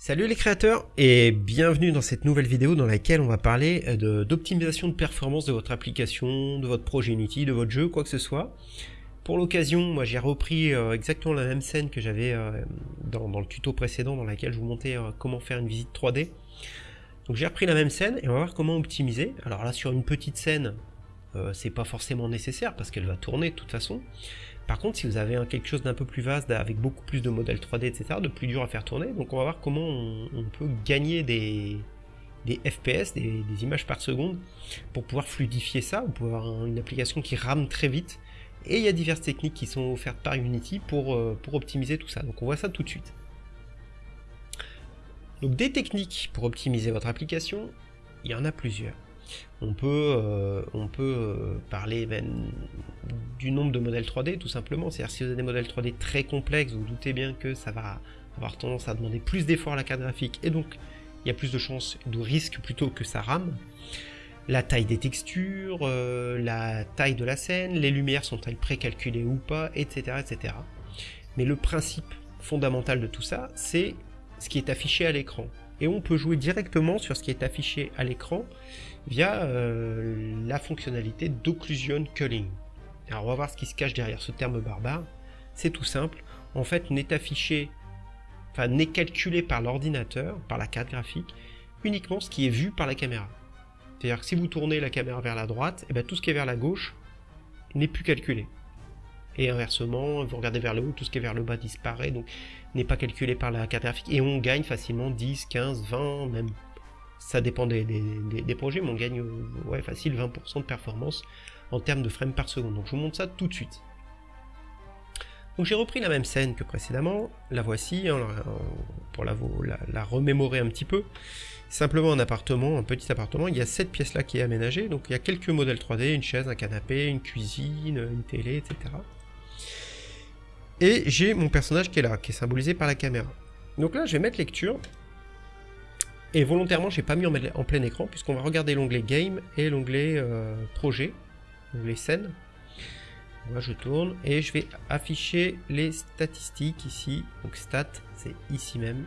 Salut les créateurs et bienvenue dans cette nouvelle vidéo dans laquelle on va parler euh, d'optimisation de, performance de votre application, de votre projet Unity, de votre jeu, quoi que ce soit. Pour l'occasion, moi j'ai repris euh, exactement la même scène que j'avais euh, dans, le tuto précédent dans laquelle je vous montrais comment faire une visite 3D. Donc j'ai repris la même scène et on va voir comment optimiser. Alors là sur une petite scène, c'est pas forcément nécessaire parce qu'elle va tourner de toute façon. Par contre, si vous avez quelque chose d'un peu plus vaste, avec beaucoup plus de modèles 3D, etc., de plus dur à faire tourner, donc on va voir comment on, peut gagner des, FPS, des, images par seconde, pour pouvoir fluidifier ça, pour avoir une application qui rame très vite. Et il y a diverses techniques qui sont offertes par Unity pour, euh, pour optimiser tout ça. Donc on voit ça tout de suite. Donc des techniques pour optimiser votre application, il y en a plusieurs. On peut, euh, on peut euh, parler ben, du nombre de modèles 3D tout simplement. C'est-à-dire si vous avez des modèles 3D très complexes, vous, doutez bien que ça va avoir tendance à demander plus d'efforts à la carte graphique et donc il y a plus de chances de risque plutôt que ça rame. La taille des textures, euh, la taille de la scène, les lumières sont-elles précalculées ou pas, etc., etc. Mais le principe fondamental de tout ça, c'est ce qui est affiché à l'écran. Et on peut jouer directement sur ce qui est affiché à l'écran via euh, la fonctionnalité d'occlusion culling. Alors on va voir ce qui se cache derrière ce terme barbare. C'est tout simple. En fait, n'est affiché, enfin n'est calculé par l'ordinateur, par la carte graphique, uniquement ce qui est vu par la caméra. C'est-à-dire que si vous tournez la caméra vers la droite, eh bien tout ce qui est vers la gauche n'est plus calculé. Et inversement, vous regardez vers le haut, tout ce qui est vers le bas disparaît, donc n'est pas calculé par la carte graphique. Et on gagne facilement 10, 15, 20, même ça dépend des, projets, mais on gagne ouais, facile 20% de performance en termes de frames par seconde. Donc je vous montre ça tout de suite. Donc j'ai repris la même scène que précédemment, la voici, pour la, la, remémorer un petit peu. Simplement un appartement, un petit appartement, il y a cette pièce là qui est aménagée, donc il y a quelques modèles 3D, une chaise, un canapé, une cuisine, une télé, etc. Et j'ai mon personnage qui est là, qui est symbolisé par la caméra. Donc là je vais mettre lecture, et volontairement, j'ai pas mis en, plein écran, puisqu'on va regarder l'onglet Game et l'onglet euh, Projet, l'onglet Scène. Moi, je tourne et je vais afficher les statistiques ici. Donc Stat, c'est ici même.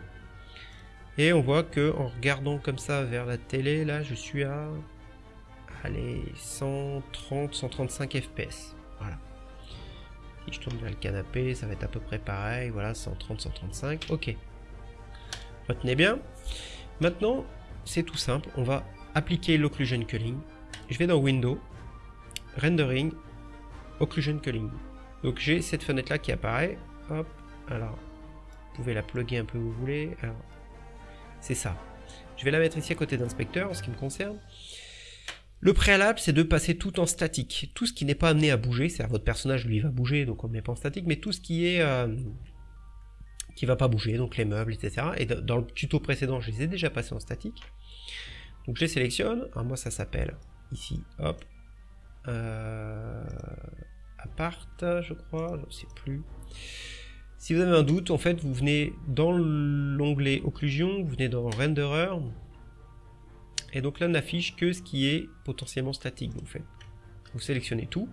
Et on voit que en regardant comme ça vers la télé, là, je suis à allez, 130, 135 FPS. Voilà. Si je tourne vers le canapé, ça va être à peu près pareil. Voilà, 130, 135. Ok. Retenez bien. Maintenant, c'est tout simple, on va appliquer l'occlusion culling. Je vais dans Window, Rendering, Occlusion culling. Donc j'ai cette fenêtre là qui apparaît. Hop, alors, vous pouvez la plugger un peu où vous voulez. C'est ça. Je vais la mettre ici à côté d'inspecteur en ce qui me concerne. Le préalable, c'est de passer tout en statique. Tout ce qui n'est pas amené à bouger, c'est-à-dire votre personnage, lui, va bouger, donc on ne met pas en statique, mais tout ce qui est euh, qui va pas bouger, donc les meubles, etc. Et dans le tuto précédent, je les ai déjà passés en statique. Donc je les sélectionne. Alors moi, ça s'appelle ici, hop, euh, apart, je crois, je ne sais plus. Si vous avez un doute, en fait, vous venez dans l'onglet occlusion, vous venez dans renderer, et donc là, on n'affiche que ce qui est potentiellement statique. Vous sélectionnez tout,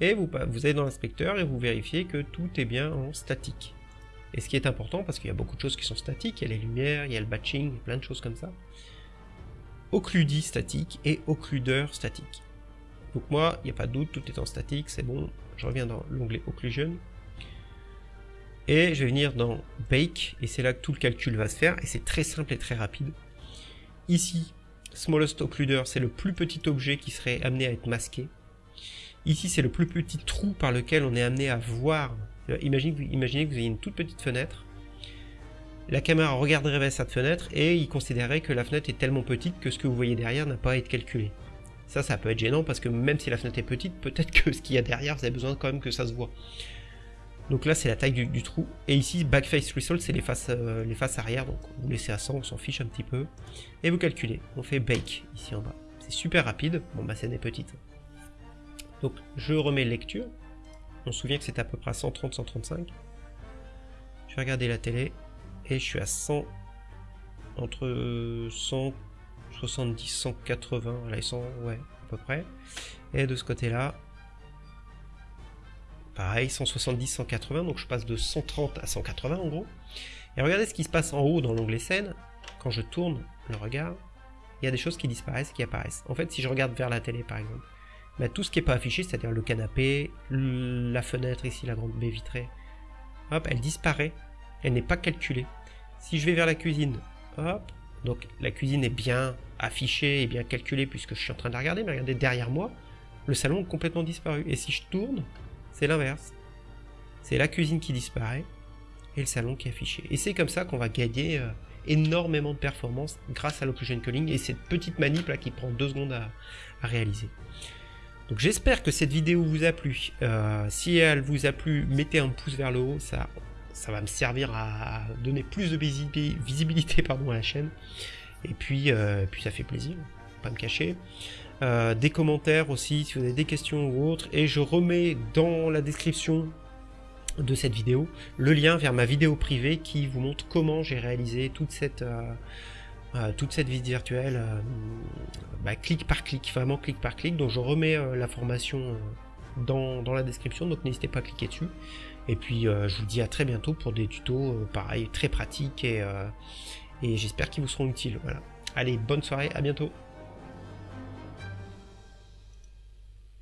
et vous, vous allez dans l'inspecteur et vous vérifiez que tout est bien en statique. Et ce qui est important, parce qu'il y a beaucoup de choses qui sont statiques, il y a les lumières, il y a le batching, plein de choses comme ça. Occludi statique et occludeur statique. Donc moi, il n'y a pas de doute, tout est en statique, c'est bon. Je reviens dans l'onglet Occlusion. Et je vais venir dans Bake, et c'est là que tout le calcul va se faire, et c'est très simple et très rapide. Ici, Smallest Occluder, c'est le plus petit objet qui serait amené à être masqué. Ici, c'est le plus petit trou par lequel on est amené à voir imaginez, que vous ayez une toute petite fenêtre. La caméra regarderait vers cette fenêtre et il considérerait que la fenêtre est tellement petite que ce que vous voyez derrière n'a pas à être calculé. Ça, ça peut être gênant parce que même si la fenêtre est petite, peut-être que ce qu'il y a derrière, vous avez besoin quand même que ça se voit. Donc là, c'est la taille du, trou. Et ici, Backface Result, c'est les faces, euh, les faces arrière. Donc vous laissez à 100, on s'en fiche un petit peu. Et vous calculez. On fait Bake ici en bas. C'est super rapide. Bon, ma scène est petite. Donc je remets lecture. On se souvient que c'est à peu près 130-135. Je vais regarder la télé et je suis à 100 entre 170 180 là ils sont ouais à peu près et de ce côté là pareil 170 180 donc je passe de 130 à 180 en gros Et regardez ce qui se passe en haut dans l'onglet scène. Quand je tourne le regard, il y a des choses qui disparaissent, qui apparaissent. En fait, si je regarde vers la télé, par exemple, bah, tout ce qui n'est pas affiché, c'est-à-dire le canapé, la fenêtre ici, la grande baie vitrée, hop, elle disparaît. Elle n'est pas calculée. Si je vais vers la cuisine, hop, donc la cuisine est bien affichée et bien calculée puisque je suis en train de la regarder, mais regardez derrière moi, le salon est complètement disparu. Et si je tourne, c'est l'inverse. C'est la cuisine qui disparaît et le salon qui est affiché. Et c'est comme ça qu'on va gagner euh, énormément de performance grâce à l'occlusion culling et cette petite manip là qui prend deux secondes à, réaliser. Donc j'espère que cette vidéo vous a plu. Euh, si elle vous a plu, mettez un pouce vers le haut, ça va me servir à donner plus de visibilité pardon, à la chaîne. Et puis, euh, puis ça fait plaisir, pas me cacher. Euh, des commentaires aussi si vous avez des questions ou autres. Et je remets dans la description de cette vidéo le lien vers ma vidéo privée qui vous montre comment j'ai réalisé toute cette, euh, toute cette visite virtuelle bah, clic par clic, vraiment clic par clic. Donc je remets la formation dans, la description, donc n'hésitez pas à cliquer dessus. Et puis je vous dis à très bientôt pour des tutos pareil très pratiques et et j'espère qu'ils vous seront utiles. Voilà. Allez, bonne soirée, à bientôt